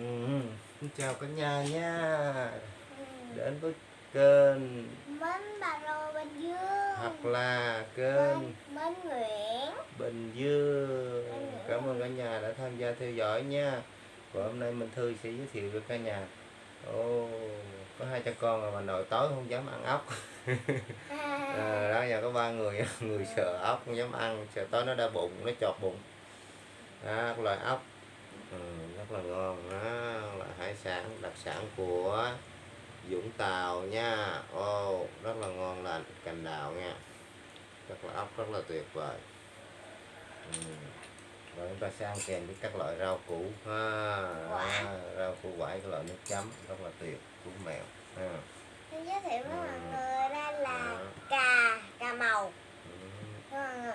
Ừ, xin chào cả nhà nha. Ừ. Đến với kênh Mến bà Lô Bình Dương. hoặc là kênh Mến, Mến Nguyễn. Bình Dương. Cảm ơn cả nhà đã tham gia theo dõi nha. Và hôm nay Minh Thư sẽ giới thiệu với cả nhà. Ồ, có hai cha con mà bà nội tối không dám ăn ốc. À, Đó nhà có ba người Người sợ ốc không dám ăn. Sợ tối nó đau bụng, nó chọt bụng. Đó, loại ốc rất là ngon đó là hải sản đặc sản của Vũng Tàu nha. Ô rất là ngon lành cành đào nha. Rất là ốc rất là tuyệt vời. Và chúng ta sẽ ăn kèm với các loại rau củ ha. Quả. đó, rau củ quải cái loại nước chấm rất là tuyệt củ mèo. Ha. Giới thiệu với mọi người đây là cà, cà màu. Ừ.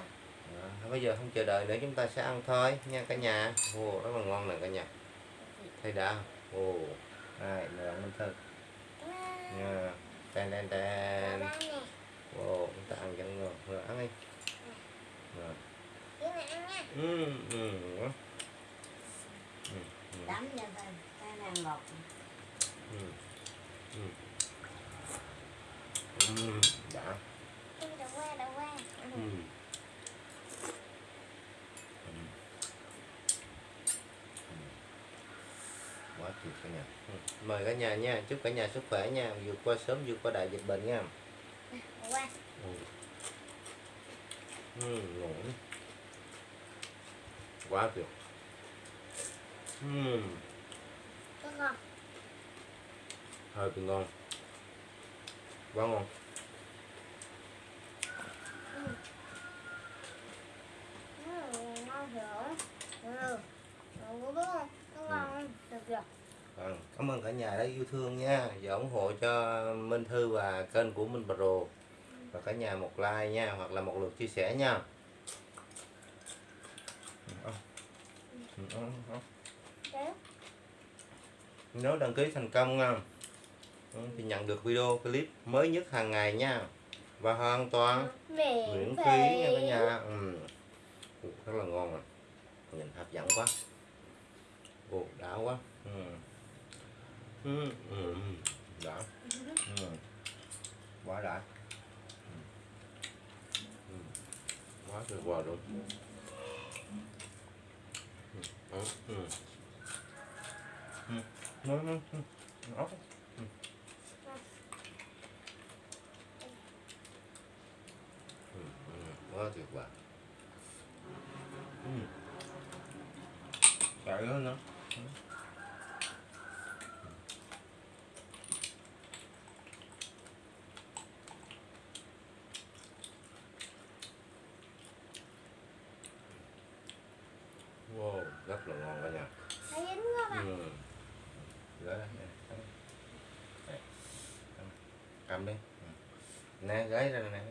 Bây giờ không chờ đợi nữa chúng ta sẽ ăn thôi nha cả nhà. Ồ, rất là ngon nè cả nhà thấy đã ồ đây là minh thư nha ten ten ten. Đây nè. Ồ chúng ta ăn vẫn ngon rồi ăn đi rồi. Cái này ăn nha. Ừ ừ ừ ừ. Đấm cho thôi cái này ngọt. Ừ ừ. Ừ đã Ui, Đậu qua, đậu qua ừ quá tuyệt cả nhà ừ. mời cả nhà nha chúc cả nhà sức khỏe nha vượt qua sớm vượt qua đại dịch bệnh nha ừ. Ừ, ngon quá tuyệt ừ. Hơi bị ngon quá ngon Ừ, ngon hiểu Ừ Ừ, đúng không? Nó ngon Được rồi Vâng, cảm ơn cả nhà đã yêu thương nha. Và ủng hộ cho Minh Thư và kênh của Minh Pro và cả nhà một like nha hoặc là một lượt chia sẻ nha. Nếu đăng ký thành công nha. Ừ, thì nhận được video clip mới nhất hàng ngày nha. Và hoàn toàn Miễn phí nha cả nhà. Ừ. Rất là ngon à. Nhìn hấp dẫn quá. Ồ, đã quá. Ừ. Ừ. ừ, ừ, đã ừ. quá đã ừ. Ừ. quá tuyệt vời luôn ừ. Ừ. Ừ. Ừ. Ừ. Ừ. Ừ. Ừ. Ừ. Quá tuyệt vời ừ. Cải đó nữa ừ Wow, rất là ngon cả nhà. Thấy dính quá bà Ừ. Gửi đây, cầm. Đi. Ừ. Nè, gửi ra nè.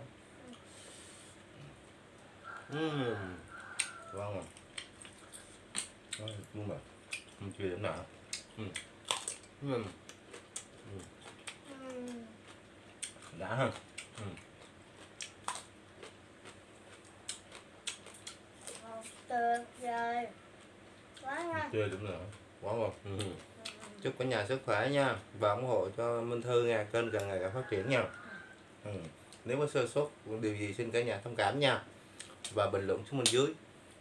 Ừ. Ngon rồi. Ngon luôn mà. Không chưa điểm nào. Ừ. Ừ. Ừ. Đã ha. Ừ. Tuyệt vời Quá ngon Chưa điểm nào. Quá ngon. Ừ. Chúc cả nhà sức khỏe nha và ủng hộ cho Minh Thư nha, kênh càng ngày càng phát triển nha. Ừ. Nếu có sơ suất điều gì xin cả nhà thông cảm nha và bình luận xuống bên dưới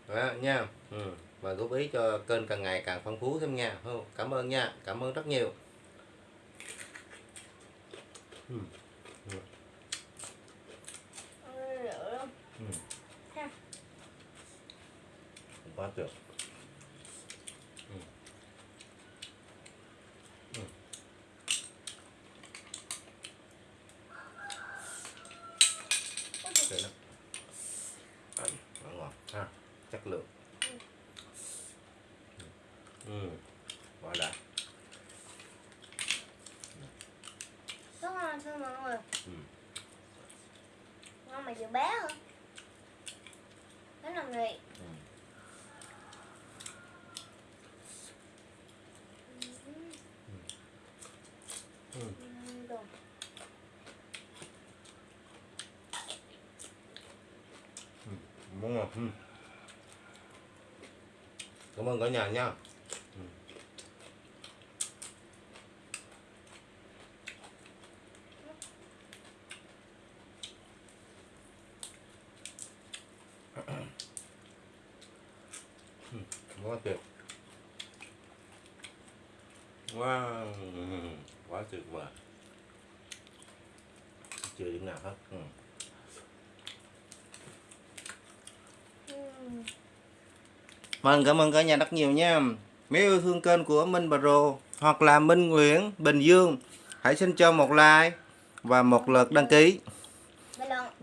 đó, nha ừ. và góp ý cho kênh càng ngày càng phong phú thêm nha Ừ, cảm ơn nha cảm ơn rất nhiều ừ. Ừ. Ừ, Ừ. Quá tuyệt ừ. Ừ. Tuyệt lắm. Đấy, nó ngon ha chất lượng ừ quá đã Rất ngon thưa mọi người ừ. Ngon mà vừa bé hơn Rất là vị Ừ. Ừ. Ừ. Đúng rồi. Ừ cảm ơn cả nhà nha quá tuyệt quá wow. quá tuyệt vời chưa điểm nào hết ừ. Vâng, cảm ơn cả nhà rất nhiều nha. Nếu yêu thương kênh của Minh Pro hoặc là Minh Nguyễn Bình Dương, hãy xin cho một like và một lượt đăng ký.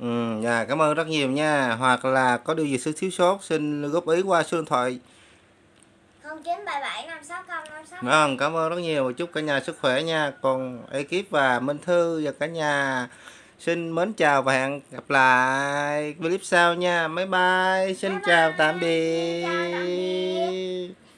Ừ, dạ, cảm ơn rất nhiều nha. Hoặc là có điều gì sự thiếu sót xin góp ý qua số điện thoại. 0977 560 560. Vâng, cảm ơn rất nhiều. Chúc cả nhà sức khỏe nha. Còn ekip và Minh Thư và cả nhà xin mến chào và hẹn gặp lại clip sau nha. Bye bye. Xin Bye chào bye. tạm Xin chào tạm biệt. biệt.